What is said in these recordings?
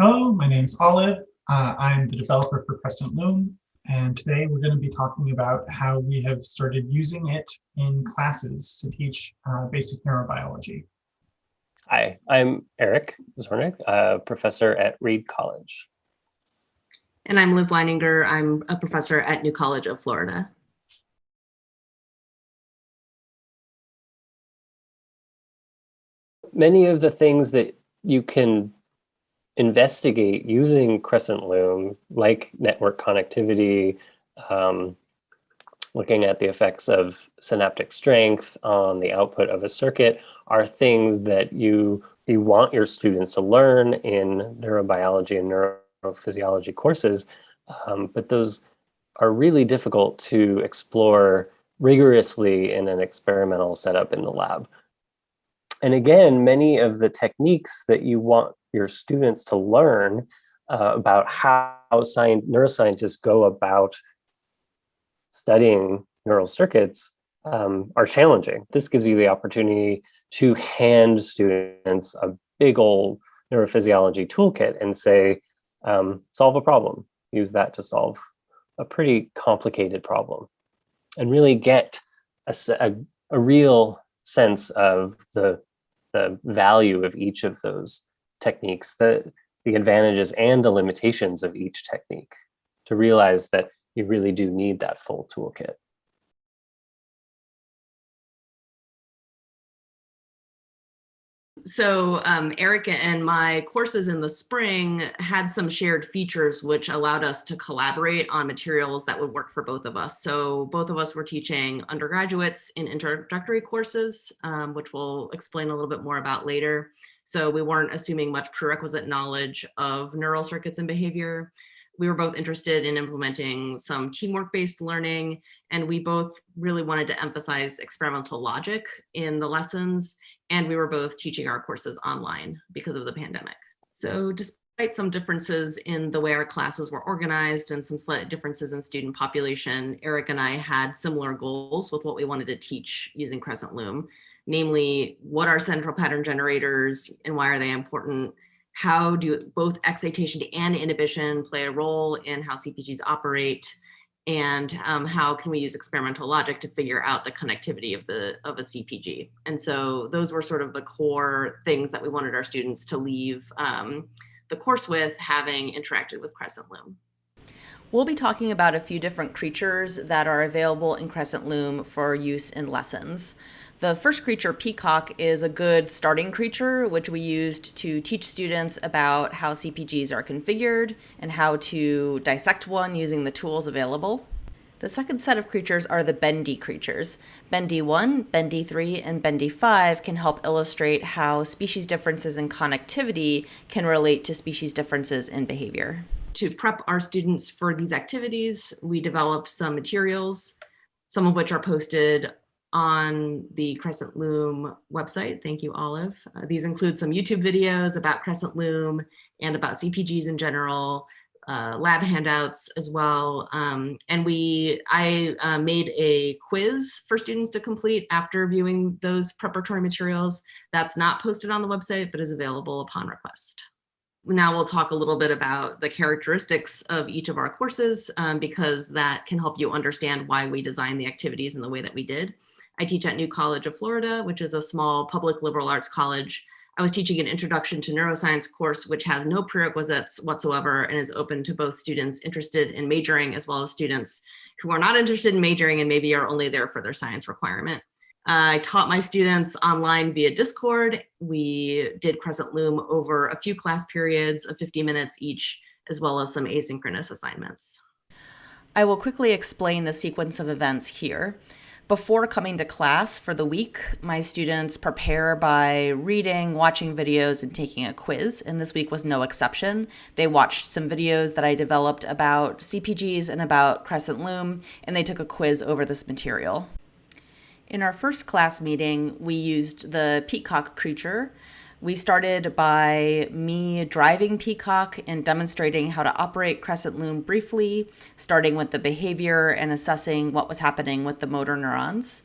Hello, my name's Olive. Uh, I'm the developer for Crescent Loom, and today we're going to be talking about how we have started using it in classes to teach uh, basic neurobiology. Hi, I'm Eric Zornik, a professor at Reed College. And I'm Liz Leininger. I'm a professor at New College of Florida. Many of the things that you can investigate using Crescent Loom, like network connectivity, um, looking at the effects of synaptic strength on the output of a circuit, are things that you, you want your students to learn in neurobiology and neurophysiology courses, um, but those are really difficult to explore rigorously in an experimental setup in the lab. And again, many of the techniques that you want your students to learn uh, about how science, neuroscientists go about studying neural circuits um, are challenging. This gives you the opportunity to hand students a big old neurophysiology toolkit and say, um, solve a problem. Use that to solve a pretty complicated problem and really get a, a, a real sense of the, the value of each of those techniques, the, the advantages and the limitations of each technique to realize that you really do need that full toolkit. So um, Erica and my courses in the spring had some shared features which allowed us to collaborate on materials that would work for both of us. So both of us were teaching undergraduates in introductory courses, um, which we'll explain a little bit more about later. So we weren't assuming much prerequisite knowledge of neural circuits and behavior. We were both interested in implementing some teamwork-based learning, and we both really wanted to emphasize experimental logic in the lessons, and we were both teaching our courses online because of the pandemic. So despite some differences in the way our classes were organized and some slight differences in student population, Eric and I had similar goals with what we wanted to teach using Crescent Loom namely what are central pattern generators and why are they important? How do both excitation and inhibition play a role in how CPGs operate? And um, how can we use experimental logic to figure out the connectivity of the of a CPG? And so those were sort of the core things that we wanted our students to leave um, the course with having interacted with Crescent Loom. We'll be talking about a few different creatures that are available in Crescent Loom for use in lessons. The first creature, Peacock, is a good starting creature, which we used to teach students about how CPGs are configured and how to dissect one using the tools available. The second set of creatures are the Bendy creatures. Bendy 1, Bendy 3, and Bendy 5 can help illustrate how species differences in connectivity can relate to species differences in behavior. To prep our students for these activities, we developed some materials, some of which are posted on the Crescent Loom website. Thank you, Olive. Uh, these include some YouTube videos about Crescent Loom and about CPGs in general, uh, lab handouts as well. Um, and we, I uh, made a quiz for students to complete after viewing those preparatory materials. That's not posted on the website, but is available upon request. Now we'll talk a little bit about the characteristics of each of our courses um, because that can help you understand why we designed the activities in the way that we did. I teach at New College of Florida, which is a small public liberal arts college. I was teaching an introduction to neuroscience course, which has no prerequisites whatsoever and is open to both students interested in majoring as well as students who are not interested in majoring and maybe are only there for their science requirement. Uh, I taught my students online via Discord. We did Crescent Loom over a few class periods of 50 minutes each, as well as some asynchronous assignments. I will quickly explain the sequence of events here. Before coming to class for the week, my students prepare by reading, watching videos, and taking a quiz, and this week was no exception. They watched some videos that I developed about CPGs and about Crescent Loom, and they took a quiz over this material. In our first class meeting, we used the peacock creature, we started by me driving Peacock and demonstrating how to operate Crescent Loom briefly, starting with the behavior and assessing what was happening with the motor neurons.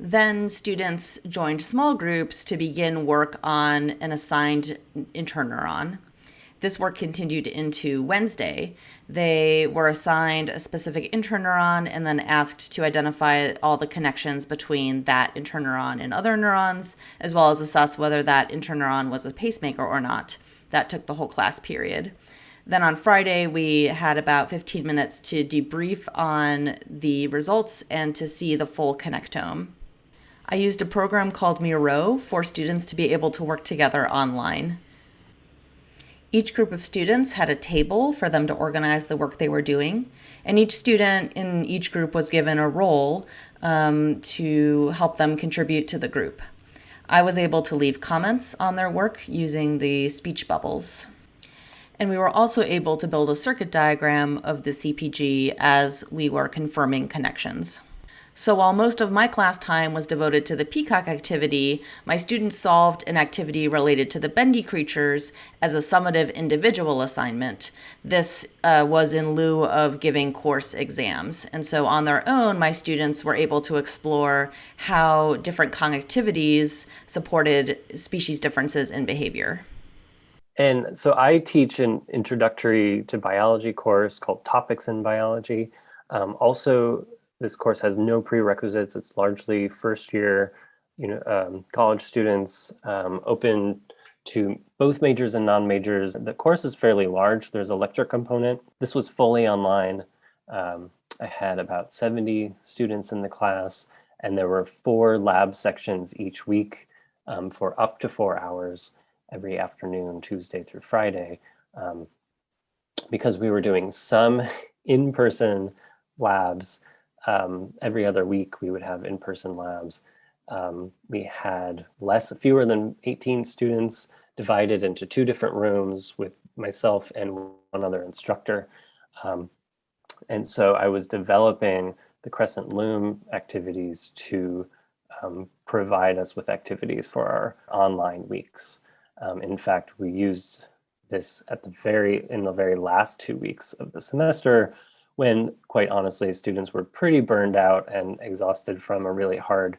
Then students joined small groups to begin work on an assigned interneuron. This work continued into Wednesday. They were assigned a specific interneuron and then asked to identify all the connections between that interneuron and other neurons, as well as assess whether that interneuron was a pacemaker or not. That took the whole class period. Then on Friday, we had about 15 minutes to debrief on the results and to see the full connectome. I used a program called Miro for students to be able to work together online. Each group of students had a table for them to organize the work they were doing, and each student in each group was given a role um, to help them contribute to the group. I was able to leave comments on their work using the speech bubbles. And we were also able to build a circuit diagram of the CPG as we were confirming connections. So while most of my class time was devoted to the peacock activity, my students solved an activity related to the bendy creatures as a summative individual assignment. This uh, was in lieu of giving course exams. And so on their own, my students were able to explore how different connectivities supported species differences in behavior. And so I teach an introductory to biology course called Topics in Biology. Um, also, this course has no prerequisites. It's largely first year you know, um, college students, um, open to both majors and non-majors. The course is fairly large. There's a lecture component. This was fully online. Um, I had about 70 students in the class, and there were four lab sections each week um, for up to four hours every afternoon, Tuesday through Friday, um, because we were doing some in-person labs um, every other week we would have in-person labs. Um, we had less, fewer than 18 students divided into two different rooms with myself and one other instructor. Um, and so I was developing the Crescent Loom activities to um, provide us with activities for our online weeks. Um, in fact, we used this at the very, in the very last two weeks of the semester when quite honestly, students were pretty burned out and exhausted from a really hard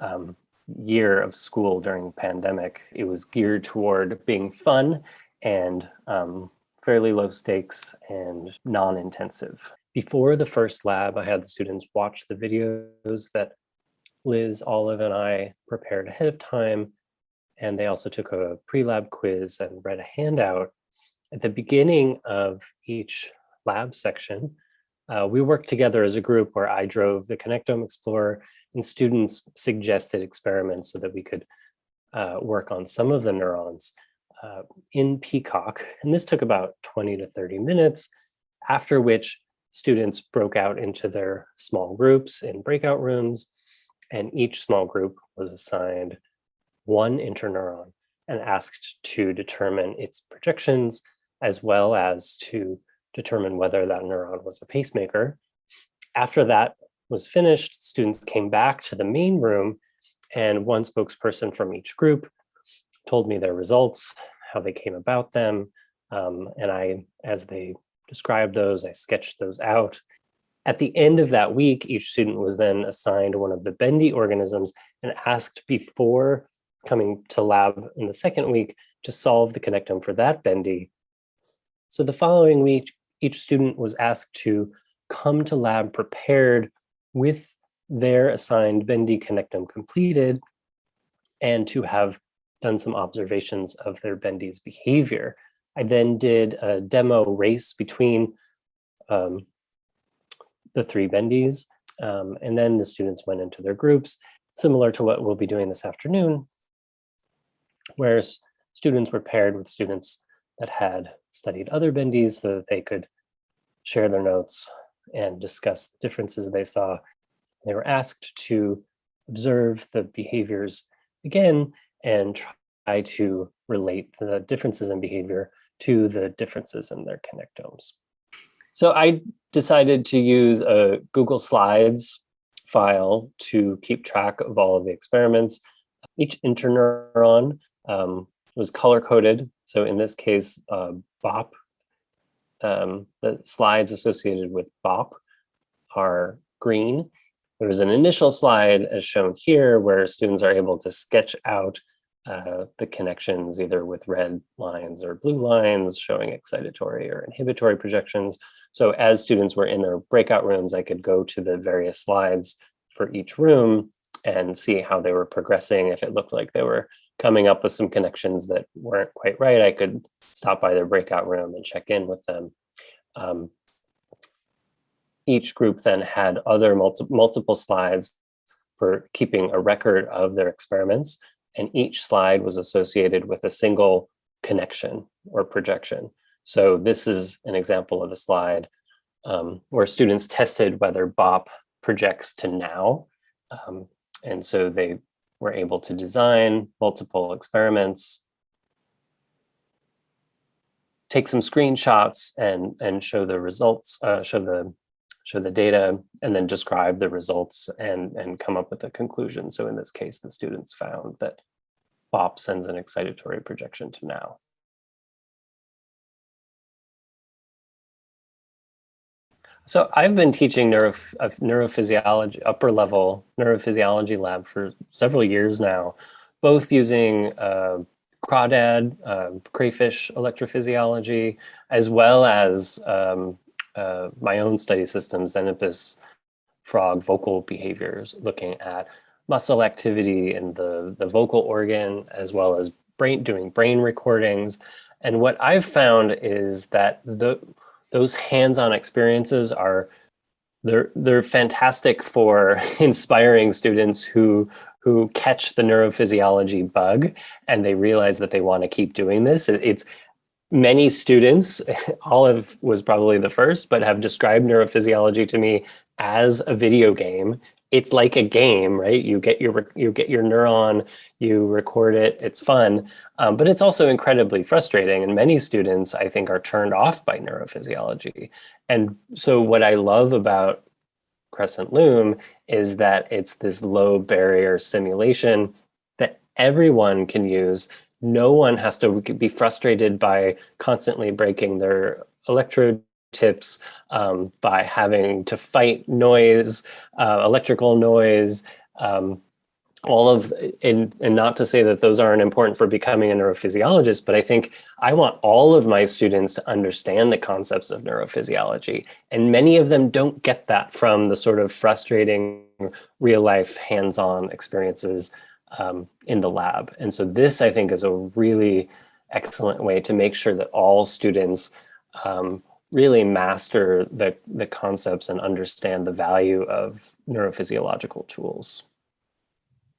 um, year of school during pandemic. It was geared toward being fun and um, fairly low stakes and non-intensive. Before the first lab, I had the students watch the videos that Liz, Olive, and I prepared ahead of time. And they also took a pre-lab quiz and read a handout. At the beginning of each lab section, uh, we worked together as a group where I drove the Connectome Explorer and students suggested experiments so that we could uh, work on some of the neurons uh, in Peacock. And this took about 20 to 30 minutes, after which students broke out into their small groups in breakout rooms, and each small group was assigned one interneuron and asked to determine its projections as well as to determine whether that neuron was a pacemaker. After that was finished, students came back to the main room and one spokesperson from each group told me their results, how they came about them. Um, and I, as they described those, I sketched those out. At the end of that week, each student was then assigned one of the bendy organisms and asked before coming to lab in the second week to solve the connectome for that bendy. So the following week, each student was asked to come to lab prepared with their assigned Bendy connectome completed and to have done some observations of their Bendy's behavior. I then did a demo race between um, the three Bendies, um, and then the students went into their groups, similar to what we'll be doing this afternoon, where students were paired with students that had studied other bendies so that they could share their notes and discuss the differences they saw. They were asked to observe the behaviors again and try to relate the differences in behavior to the differences in their connectomes. So I decided to use a Google Slides file to keep track of all of the experiments. Each interneuron um, was color coded. So in this case, uh, BOP um, the slides associated with BOP are green. There's an initial slide as shown here where students are able to sketch out uh, the connections either with red lines or blue lines showing excitatory or inhibitory projections. So as students were in their breakout rooms, I could go to the various slides for each room and see how they were progressing. If it looked like they were coming up with some connections that weren't quite right, I could stop by their breakout room and check in with them. Um, each group then had other multi multiple slides for keeping a record of their experiments, and each slide was associated with a single connection or projection. So this is an example of a slide um, where students tested whether BOP projects to now. Um, and so they were able to design multiple experiments, take some screenshots and, and show the results, uh, show the show the data and then describe the results and, and come up with a conclusion. So in this case, the students found that BOP sends an excitatory projection to now. So I've been teaching uh, neurophysiology, upper level neurophysiology lab for several years now, both using uh, crawdad, uh, crayfish electrophysiology, as well as um, uh, my own study system, Xenopus frog vocal behaviors, looking at muscle activity in the, the vocal organ, as well as brain doing brain recordings. And what I've found is that the those hands-on experiences are they're they're fantastic for inspiring students who who catch the neurophysiology bug and they realize that they want to keep doing this. It's many students, Olive was probably the first, but have described neurophysiology to me as a video game. It's like a game, right? You get your you get your neuron, you record it, it's fun, um, but it's also incredibly frustrating. And many students, I think, are turned off by neurophysiology. And so what I love about Crescent Loom is that it's this low barrier simulation that everyone can use no one has to be frustrated by constantly breaking their electrode tips um, by having to fight noise, uh, electrical noise, um, all of, and, and not to say that those aren't important for becoming a neurophysiologist, but I think I want all of my students to understand the concepts of neurophysiology. And many of them don't get that from the sort of frustrating real life hands-on experiences um, in the lab. And so this, I think, is a really excellent way to make sure that all students um, really master the, the concepts and understand the value of neurophysiological tools.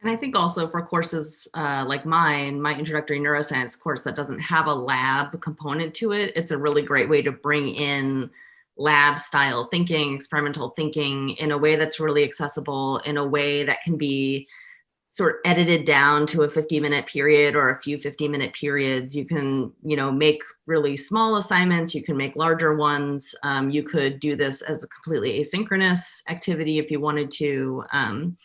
And I think also for courses uh, like mine, my introductory neuroscience course that doesn't have a lab component to it, it's a really great way to bring in lab style thinking, experimental thinking in a way that's really accessible, in a way that can be sort of edited down to a 50 minute period or a few 50 minute periods. You can, you know, make really small assignments. You can make larger ones. Um, you could do this as a completely asynchronous activity if you wanted to. Um,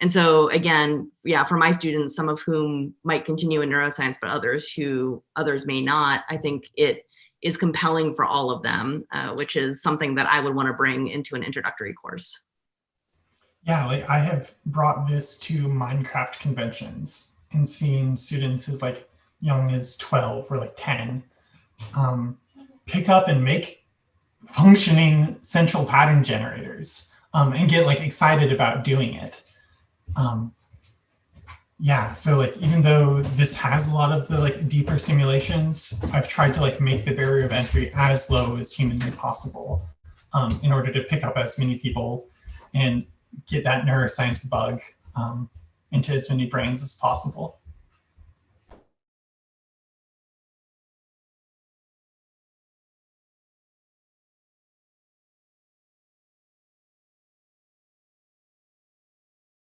and so again, yeah, for my students, some of whom might continue in neuroscience, but others who others may not, I think it is compelling for all of them, uh, which is something that I would want to bring into an introductory course. Yeah, like I have brought this to Minecraft conventions and seen students as like young as 12 or like 10 um, pick up and make functioning central pattern generators um, and get like excited about doing it. Um, yeah, so like even though this has a lot of the like deeper simulations, I've tried to like make the barrier of entry as low as humanly possible um, in order to pick up as many people and get that neuroscience bug um, into as many brains as possible.